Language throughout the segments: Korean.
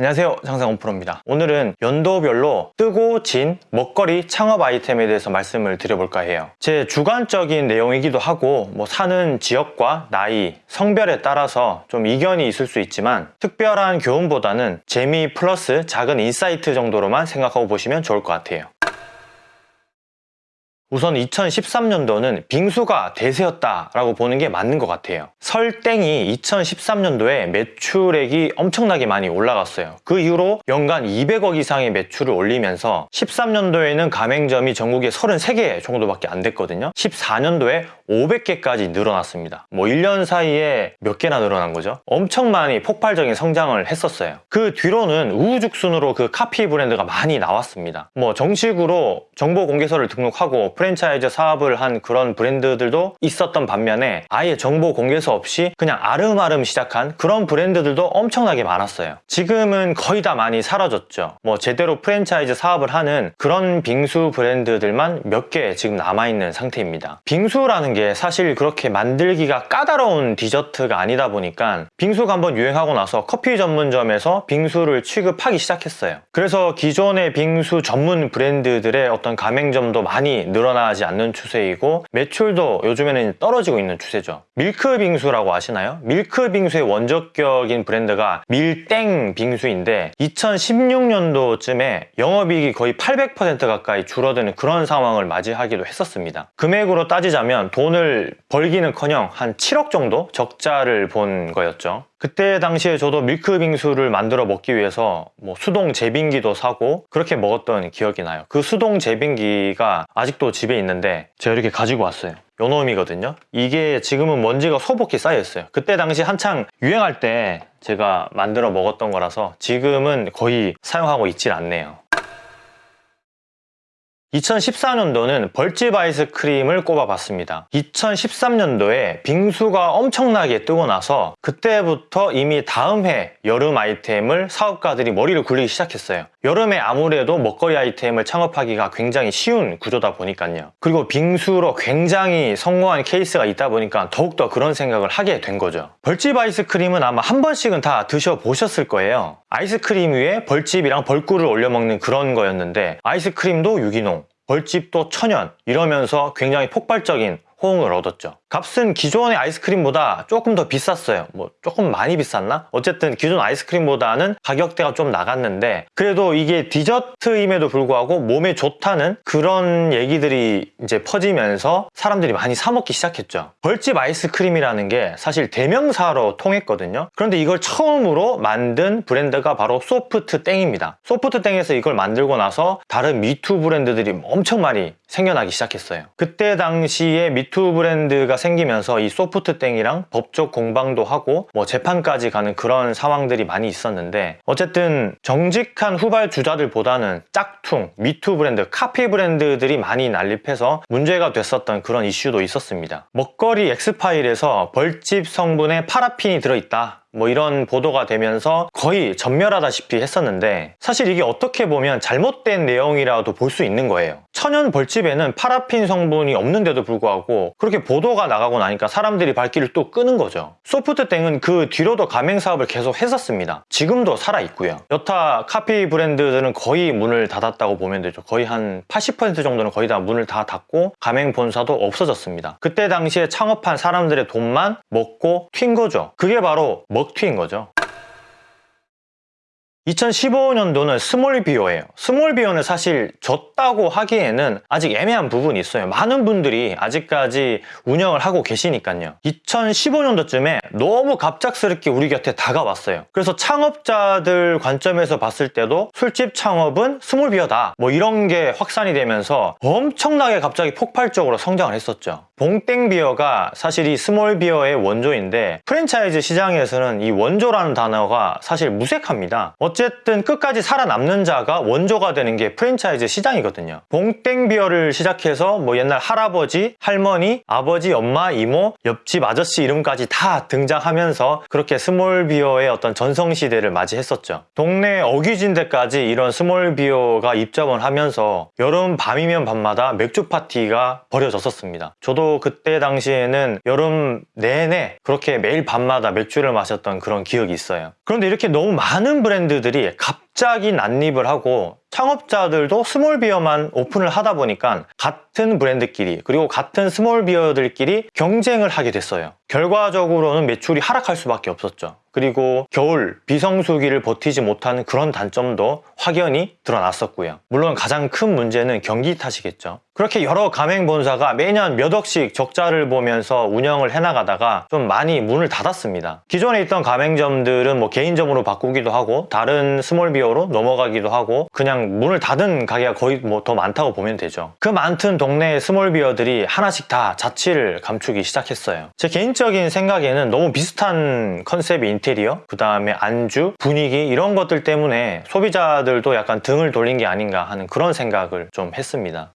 안녕하세요. 장상온프로입니다. 오늘은 연도별로 뜨고 진 먹거리 창업 아이템에 대해서 말씀을 드려볼까 해요. 제 주관적인 내용이기도 하고 뭐 사는 지역과 나이, 성별에 따라서 좀 이견이 있을 수 있지만 특별한 교훈보다는 재미 플러스 작은 insight 정도로만 생각하고 보시면 좋을 것 같아요 우선 2013년도는 빙수가 대세였다라고 보는 게 맞는 것 같아요. 설땡이 2013년도에 매출액이 엄청나게 많이 올라갔어요. 그 이후로 연간 200억 이상의 매출을 올리면서 13년도에는 가맹점이 전국에 33개 정도밖에 안 됐거든요. 14년도에 500개까지 늘어났습니다. 뭐 1년 사이에 몇 개나 늘어난 거죠? 엄청 많이 폭발적인 성장을 했었어요. 그 뒤로는 우후죽순으로 그 카피 브랜드가 많이 나왔습니다. 뭐 정식으로 정보 공개서를 등록하고 프랜차이즈 사업을 한 그런 브랜드들도 있었던 반면에 아예 정보 공개서 없이 그냥 아름아름 시작한 그런 브랜드들도 엄청나게 많았어요. 지금은 거의 다 많이 사라졌죠. 뭐 제대로 프랜차이즈 사업을 하는 그런 빙수 브랜드들만 몇 개 지금 남아있는 상태입니다. 빙수라는 게 사실 그렇게 만들기가 까다로운 디저트가 아니다 보니까 빙수가 한번 유행하고 나서 커피 전문점에서 빙수를 취급하기 시작했어요. 그래서 기존의 빙수 전문 브랜드들의 어떤 가맹점도 많이 늘어 나지 않는 추세이고 매출도 요즘에는 떨어지고 있는 추세죠. 밀크 빙수라고 아시나요? 밀크 빙수의 원조격인 브랜드가 밀땡 빙수인데 2016년도쯤에 영업이익이 거의 800% 가까이 줄어드는 그런 상황을 맞이하기도 했었습니다. 금액으로 따지자면 돈을 벌기는커녕 한 7억 정도 적자를 본 거였죠. 그때 당시에 저도 밀크 빙수를 만들어 먹기 위해서 뭐 수동 제빙기도 사고 그렇게 먹었던 기억이 나요. 그 수동 제빙기가 아직도 집에 있는데 제가 이렇게 가지고 왔어요. 요 놈이거든요. 이게 지금은 먼지가 소복히 쌓여있어요. 그때 당시 한창 유행할 때 제가 만들어 먹었던 거라서 지금은 거의 사용하고 있질 않네요. 2014년도는 벌집 아이스크림을 꼽아봤습니다. 2013년도에 빙수가 엄청나게 뜨고 나서 그때부터 이미 다음 해 여름 아이템을 사업가들이 머리를 굴리기 시작했어요. 여름에 아무래도 먹거리 아이템을 창업하기가 굉장히 쉬운 구조다 보니까요. 그리고 빙수로 굉장히 성공한 케이스가 있다 보니까 더욱더 그런 생각을 하게 된 거죠. 벌집 아이스크림은 아마 한 번씩은 다 드셔보셨을 거예요. 아이스크림 위에 벌집이랑 벌꿀을 올려 먹는 그런 거였는데 아이스크림도 유기농, 벌집도 천연 이러면서 굉장히 폭발적인 호응을 얻었죠. 값은 기존의 아이스크림보다 조금 더 비쌌어요. 뭐 조금 많이 비쌌나? 어쨌든 기존 아이스크림보다는 가격대가 좀 나갔는데 그래도 이게 디저트임에도 불구하고 몸에 좋다는 그런 얘기들이 이제 퍼지면서 사람들이 많이 사 먹기 시작했죠. 벌집 아이스크림이라는 게 사실 대명사로 통했거든요. 그런데 이걸 처음으로 만든 브랜드가 바로 소프트 땡입니다. 소프트 땡에서 이걸 만들고 나서 다른 me too 브랜드들이 엄청 많이 생겨나기 시작했어요. 그때 당시에 me too 브랜드가 생기면서 이 소프트땡이랑 법적 공방도 하고 뭐 재판까지 가는 그런 상황들이 많이 있었는데 어쨌든 정직한 후발 주자들보다는 짝퉁, me too 브랜드, 카피 브랜드들이 많이 난립해서 문제가 됐었던 그런 이슈도 있었습니다. 먹거리 엑스파일에서 벌집 성분에 파라핀이 들어있다. 뭐 이런 보도가 되면서 거의 전멸하다시피 했었는데 사실 이게 어떻게 보면 잘못된 내용이라도 볼 수 있는 거예요. 천연 벌집에는 파라핀 성분이 없는데도 불구하고 그렇게 보도가 나가고 나니까 사람들이 발길을 또 끄는 거죠. 소프트땡은 그 뒤로도 가맹 사업을 계속 했었습니다. 지금도 살아있고요. 여타 카피 브랜드들은 거의 문을 닫았다고 보면 되죠. 거의 한 80% 정도는 거의 다 문을 다 닫고 가맹 본사도 없어졌습니다. 그때 당시에 창업한 사람들의 돈만 먹고 튄 거죠. 그게 바로 먹튀인 거죠. 2015년도는 small beer예요. small beer는 사실 졌다고 하기에는 아직 애매한 부분이 있어요. 많은 분들이 아직까지 운영을 하고 계시니까요. 2015년도쯤에 너무 갑작스럽게 우리 곁에 다가왔어요. 그래서 창업자들 관점에서 봤을 때도 술집 창업은 small beer다. 뭐 이런 게 확산이 되면서 엄청나게 갑자기 폭발적으로 성장을 했었죠 봉땡 비어가 사실 이 small beer의 원조인데 프랜차이즈 시장에서는 이 원조라는 단어가 사실 무색합니다. 어쨌든 끝까지 살아남는 자가 원조가 되는 게 프랜차이즈 시장이거든요. 봉땡 비어를 시작해서 뭐 옛날 할아버지, 할머니, 아버지, 엄마, 이모, 옆집 아저씨 이름까지 다 등장하면서 그렇게 small beer의 어떤 전성시대를 맞이했었죠. 동네 어귀진데까지 이런 small beer가 입점을 하면서 여름 밤이면 밤마다 맥주 파티가 벌어졌었습니다. 저도 그때 당시에는 여름 내내 그렇게 매일 밤마다 맥주를 마셨던 그런 기억이 있어요. 그런데 이렇게 너무 많은 브랜드들이 갑자기 난입을 하고 창업자들도 small beer만 오픈을 하다 보니까 같은 브랜드끼리 그리고 같은 small beer들끼리 경쟁을 하게 됐어요. 결과적으로는 매출이 하락할 수밖에 없었죠. 그리고 겨울 비성수기를 버티지 못하는 그런 단점도 확연히 드러났었고요. 물론 가장 큰 문제는 경기 탓이겠죠. 그렇게 여러 가맹본사가 매년 몇 억씩 적자를 보면서 운영을 해나가다가 좀 많이 문을 닫았습니다. 기존에 있던 가맹점들은 뭐 개인점으로 바꾸기도 하고 다른 small beer로 넘어가기도 하고 그냥 문을 닫은 가게가 거의 뭐 더 많다고 보면 되죠. 그 많던 동네의 small beer들이 하나씩 다 자취를 감추기 시작했어요. 제 개인적인 생각에는 너무 비슷한 컨셉의 인테리어, 그 다음에 안주, 분위기 이런 것들 때문에 소비자들도 약간 등을 돌린 게 아닌가 하는 그런 생각을 좀 했습니다.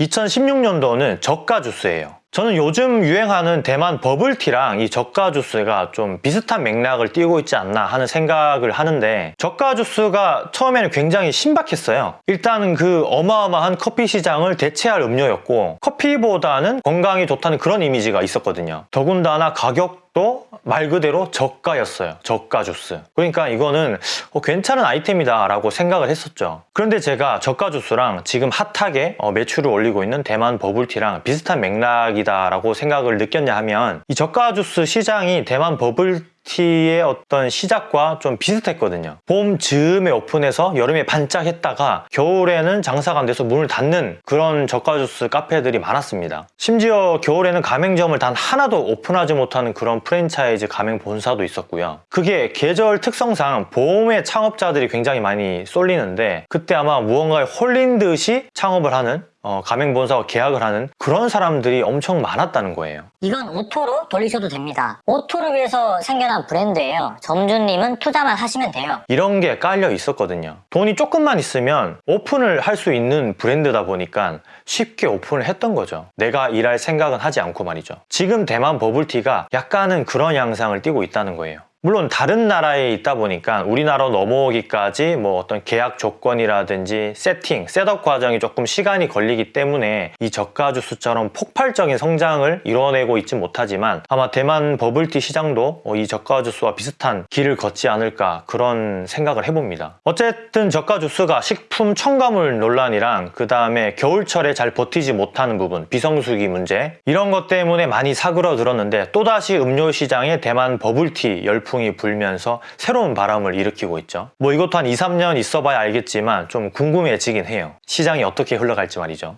2016년도는 저가 주스예요. 저는 요즘 유행하는 대만 버블티랑 이 저가 주스가 좀 비슷한 맥락을 띄고 있지 않나 하는 생각을 하는데 저가 주스가 처음에는 굉장히 신박했어요. 일단 그 어마어마한 커피 시장을 대체할 음료였고 커피보다는 건강이 좋다는 그런 이미지가 있었거든요. 더군다나 가격도 말 그대로 저가였어요. 저가 주스. 그러니까 이거는 어, 괜찮은 아이템이다 라고 생각을 했었죠. 그런데 제가 저가 주스랑 지금 핫하게 어, 매출을 올리고 있는 대만 버블티랑 비슷한 맥락이다 라고 생각을 느꼈냐 하면 이 저가 주스 시장이 대만 버블 티의 어떤 시작과 좀 비슷했거든요. 봄 즈음에 오픈해서 여름에 반짝했다가 겨울에는 장사가 안 돼서 문을 닫는 그런 저가 주스 카페들이 많았습니다. 심지어 겨울에는 가맹점을 단 하나도 오픈하지 못하는 그런 프랜차이즈 가맹 본사도 있었고요. 그게 계절 특성상 봄에 창업자들이 굉장히 많이 쏠리는데 그때 아마 무언가에 홀린 듯이 창업을 하는 어, 가맹본사와 계약을 하는 그런 사람들이 엄청 많았다는 거예요. 이건 auto로 돌리셔도 됩니다. auto를 위해서 생겨난 브랜드예요. 점주님은 투자만 하시면 돼요. 이런 게 깔려 있었거든요. 돈이 조금만 있으면 오픈을 할 수 있는 브랜드다 보니까 쉽게 오픈을 했던 거죠. 내가 일할 생각은 하지 않고 말이죠. 지금 대만 버블티가 약간은 그런 양상을 띠고 있다는 거예요. 물론 다른 나라에 있다 보니까 우리나라로 넘어오기까지 뭐 어떤 계약 조건이라든지 세팅, setup 과정이 조금 시간이 걸리기 때문에 이 저가 주스처럼 폭발적인 성장을 이뤄내고 있지 못하지만 아마 대만 버블티 시장도 어, 이 저가 주스와 비슷한 길을 걷지 않을까 그런 생각을 해봅니다. 어쨌든 저가 주스가 식품 첨가물 논란이랑 그 다음에 겨울철에 잘 버티지 못하는 부분, 비성수기 문제 이런 것 때문에 많이 사그러들었는데 또다시 음료 시장에 대만 버블티 열풍 열풍이 불면서 새로운 바람을 일으키고 있죠. 뭐 이것도 한 2, 3년 있어봐야 알겠지만 좀 궁금해지긴 해요. 시장이 어떻게 흘러갈지 말이죠.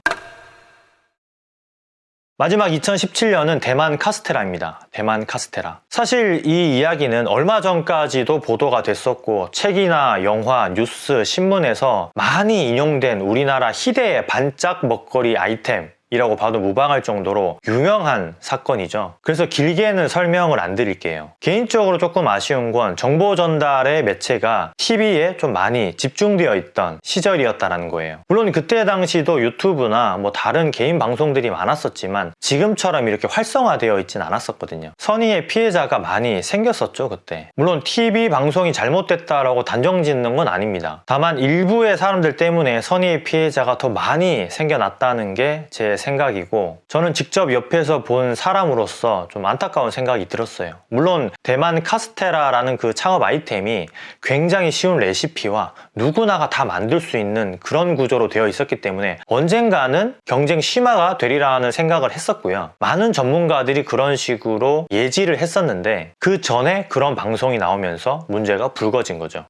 마지막 2017년은 대만 카스테라입니다. 대만 카스테라. 사실 이 이야기는 얼마 전까지도 보도가 됐었고 책이나 영화, 뉴스, 신문에서 많이 인용된 우리나라 희대의 반짝 먹거리 아이템 이라고 봐도 무방할 정도로 유명한 사건이죠. 그래서 길게는 설명을 안 드릴게요. 개인적으로 조금 아쉬운 건 정보 전달의 매체가 TV에 좀 많이 집중되어 있던 시절이었다는 거예요. 물론 그때 당시도 유튜브나 뭐 다른 개인 방송들이 많았었지만 지금처럼 이렇게 활성화되어 있진 않았었거든요. 선의의 피해자가 많이 생겼었죠, 그때. 물론 TV 방송이 잘못됐다라고 단정 짓는 건 아닙니다. 다만 일부의 사람들 때문에 선의의 피해자가 더 많이 생겨났다는 게제 생각이고 저는 직접 옆에서 본 사람으로서 좀 안타까운 생각이 들었어요. 물론 대만 카스테라라는 그 창업 아이템이 굉장히 쉬운 레시피와 누구나가 다 만들 수 있는 그런 구조로 되어 있었기 때문에 언젠가는 경쟁 심화가 되리라는 생각을 했었고요. 많은 전문가들이 그런 식으로 예지를 했었는데 그 전에 그런 방송이 나오면서 문제가 불거진 거죠.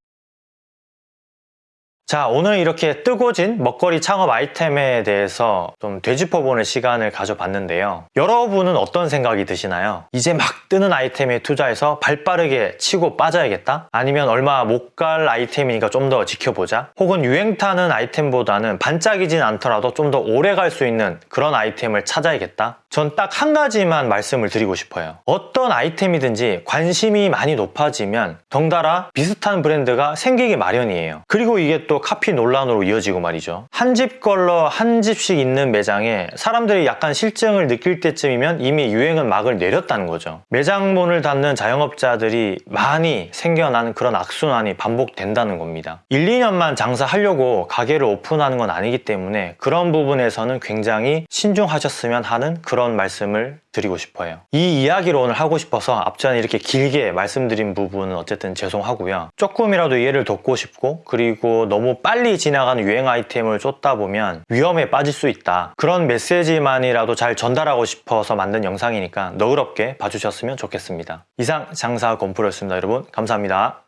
자 오늘 이렇게 뜨고진 먹거리 창업 아이템에 대해서 좀 되짚어보는 시간을 가져봤는데요 여러분은 어떤 생각이 드시나요? 이제 막 뜨는 아이템에 투자해서 발빠르게 치고 빠져야겠다? 아니면 얼마 못 갈 아이템이니까 좀 더 지켜보자? 혹은 유행 타는 아이템보다는 반짝이진 않더라도 좀 더 오래 갈 수 있는 그런 아이템을 찾아야겠다? 전 딱 한 가지만 말씀을 드리고 싶어요 어떤 아이템이든지 관심이 많이 높아지면 덩달아 비슷한 브랜드가 생기기 마련이에요 그리고 이게 또또 카피 논란으로 이어지고 말이죠. 한 집 걸러 한 집씩 있는 매장에 사람들이 약간 실증을 느낄 때쯤이면 이미 유행은 막을 내렸다는 거죠. 매장 문을 닫는 자영업자들이 많이 생겨나는 그런 악순환이 반복된다는 겁니다. 1, 2년만 장사하려고 가게를 오픈하는 건 아니기 때문에 그런 부분에서는 굉장히 신중하셨으면 하는 그런 말씀을 드리고 싶어요. 이 이야기를 오늘 하고 싶어서 앞전에 이렇게 길게 말씀드린 부분은 어쨌든 죄송하고요. 조금이라도 이해를 돕고 싶고 그리고 너무 빨리 지나가는 유행 아이템을 쫓다 보면 위험에 빠질 수 있다. 그런 메시지만이라도 잘 전달하고 싶어서 만든 영상이니까 너그럽게 봐주셨으면 좋겠습니다. 이상 장사 건프로였습니다. 여러분 감사합니다.